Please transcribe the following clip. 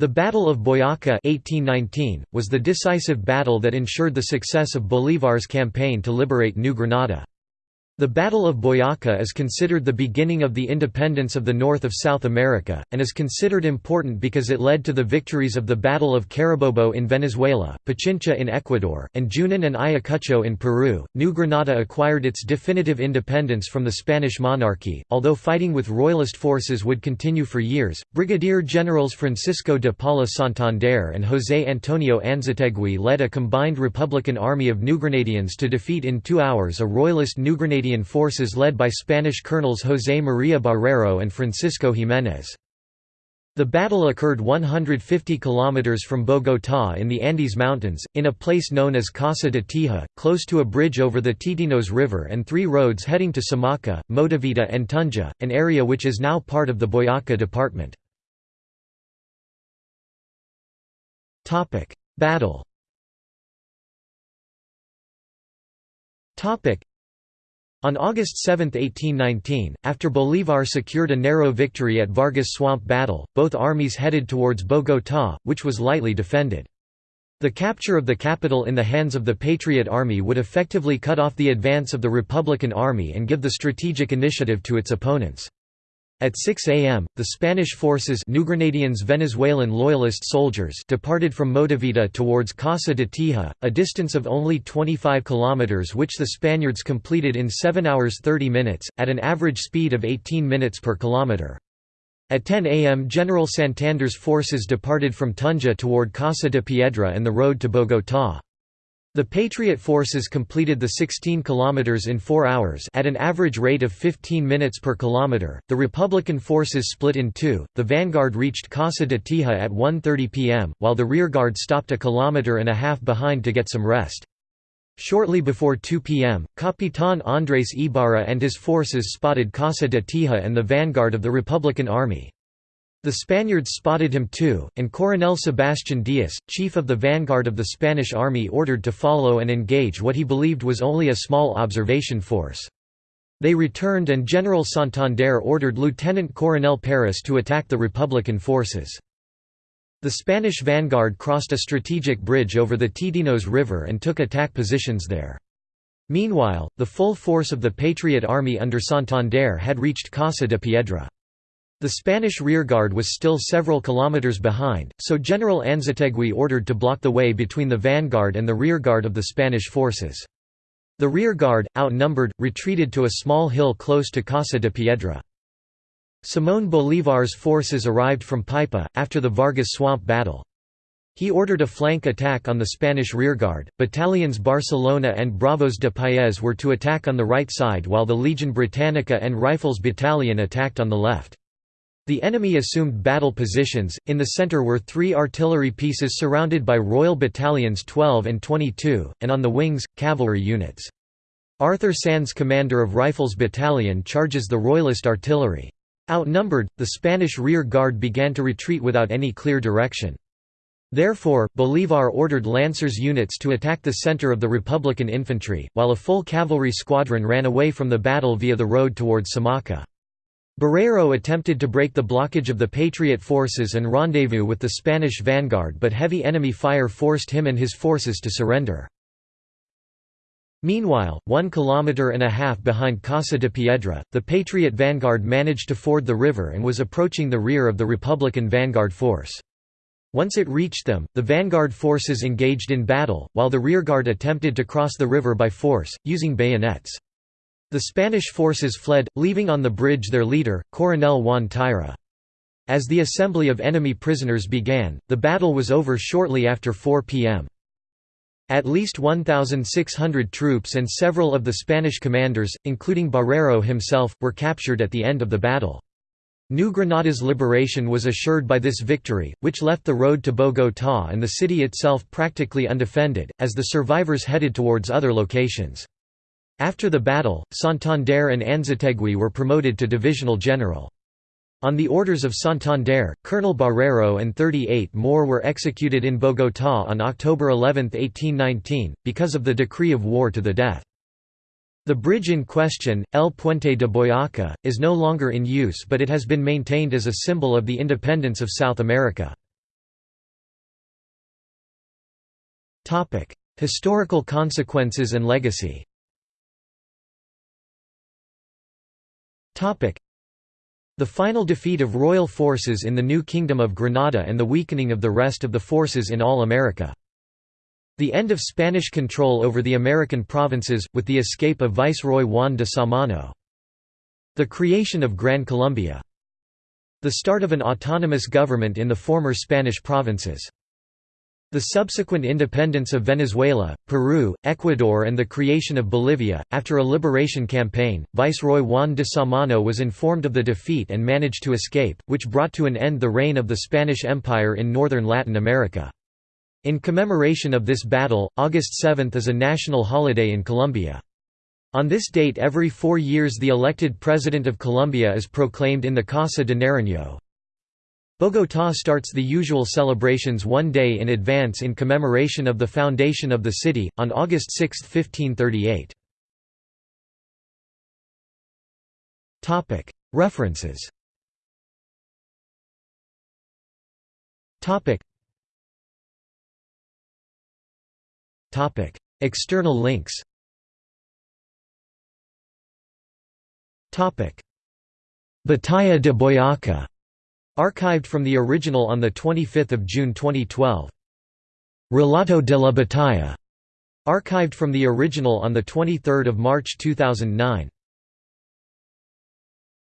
The Battle of Boyaca 1819, was the decisive battle that ensured the success of Bolívar's campaign to liberate New Granada. The Battle of Boyaca is considered the beginning of the independence of the north of South America, and is considered important because it led to the victories of the Battle of Carabobo in Venezuela, Pichincha in Ecuador, and Junin and Ayacucho in Peru. New Granada acquired its definitive independence from the Spanish monarchy, although fighting with royalist forces would continue for years. Brigadier Generals Francisco de Paula Santander and José Antonio Anzoátegui led a combined Republican army of New Grenadians to defeat in two hours a royalist New Grenadian Canadian forces led by Spanish colonels José María Barrero and Francisco Jiménez. The battle occurred 150 kilometers from Bogotá in the Andes Mountains, in a place known as Casa de Teja, close to a bridge over the Teatinos River and three roads heading to Samaca, Motavita and Tunja, an area which is now part of the Boyaca department. Battle on August 7, 1819, after Bolívar secured a narrow victory at Vargas Swamp Battle, both armies headed towards Bogotá, which was lightly defended. The capture of the capital in the hands of the Patriot Army would effectively cut off the advance of the Republican Army and give the strategic initiative to its opponents. At 6 a.m., the Spanish forces New Grenadians Venezuelan loyalist soldiers departed from Motavita towards Casa de Teja, a distance of only 25 kilometers which the Spaniards completed in 7 hours 30 minutes, at an average speed of 18 minutes per kilometer. At 10 a.m. General Santander's forces departed from Tunja toward Casa de Piedra and the road to Bogotá. The Patriot forces completed the 16 kilometers in 4 hours at an average rate of 15 minutes per kilometer. The Republican forces split in two. The vanguard reached Casa de Teja at 1:30 p.m., while the rearguard stopped a kilometer and a half behind to get some rest. Shortly before 2 p.m., Capitán Andrés Ibarra and his forces spotted Casa de Teja and the vanguard of the Republican Army. The Spaniards spotted him too, and Coronel Sebastián Díaz, chief of the vanguard of the Spanish army ordered to follow and engage what he believed was only a small observation force. They returned and General Santander ordered Lieutenant Coronel Paris to attack the Republican forces. The Spanish vanguard crossed a strategic bridge over the Teatinos River and took attack positions there. Meanwhile, the full force of the Patriot Army under Santander had reached Casa de Piedra. The Spanish rearguard was still several kilometers behind, so General Anzoátegui ordered to block the way between the vanguard and the rearguard of the Spanish forces. The rearguard, outnumbered, retreated to a small hill close to Casa de Piedra. Simón Bolívar's forces arrived from Paipa, after the Vargas Swamp battle. He ordered a flank attack on the Spanish rearguard. Battalions Barcelona and Bravos de Paez were to attack on the right side while the Legion Britannica and Rifles Battalion attacked on the left. The enemy assumed battle positions, in the centre were three artillery pieces surrounded by Royal Battalions 12 and 22, and on the wings, cavalry units. Arthur Sands commander of Rifles Battalion charges the Royalist artillery. Outnumbered, the Spanish rear guard began to retreat without any clear direction. Therefore, Bolívar ordered Lancers units to attack the center of the Republican infantry, while a full cavalry squadron ran away from the battle via the road towards Samaca. Barrero attempted to break the blockage of the Patriot forces and rendezvous with the Spanish vanguard but heavy enemy fire forced him and his forces to surrender. Meanwhile, one kilometer and a half behind Casa de Piedra, the Patriot vanguard managed to ford the river and was approaching the rear of the Republican vanguard force. Once it reached them, the vanguard forces engaged in battle, while the rearguard attempted to cross the river by force, using bayonets. The Spanish forces fled, leaving on the bridge their leader, Coronel Juan Tyra. As the assembly of enemy prisoners began, the battle was over shortly after 4 p.m. At least 1,600 troops and several of the Spanish commanders, including Barrero himself, were captured at the end of the battle. New Granada's liberation was assured by this victory, which left the road to Bogotá and the city itself practically undefended, as the survivors headed towards other locations. After the battle, Santander and Anzoátegui were promoted to divisional general. On the orders of Santander, Colonel Barrero and 38 more were executed in Bogotá on October 11, 1819, because of the decree of war to the death. The bridge in question, El Puente de Boyaca, is no longer in use but it has been maintained as a symbol of the independence of South America. Historical consequences and legacy the final defeat of royal forces in the new Kingdom of Granada and the weakening of the rest of the forces in all America. The end of Spanish control over the American provinces, with the escape of Viceroy Juan de Samano. The creation of Gran Colombia. The start of an autonomous government in the former Spanish provinces. The subsequent independence of Venezuela, Peru, Ecuador, and the creation of Bolivia. After a liberation campaign, Viceroy Juan de Samano was informed of the defeat and managed to escape, which brought to an end the reign of the Spanish Empire in northern Latin America. In commemoration of this battle, August 7 is a national holiday in Colombia. On this date every four years the elected President of Colombia is proclaimed in the Casa de Nariño, Bogotá starts the usual celebrations one day in advance in commemoration of the foundation of the city, on August 6, 1538. References. External links. Batalla de Boyaca Archived from the original on 25 June 2012. Relato de la Batalla. Archived from the original on 23 March 2009.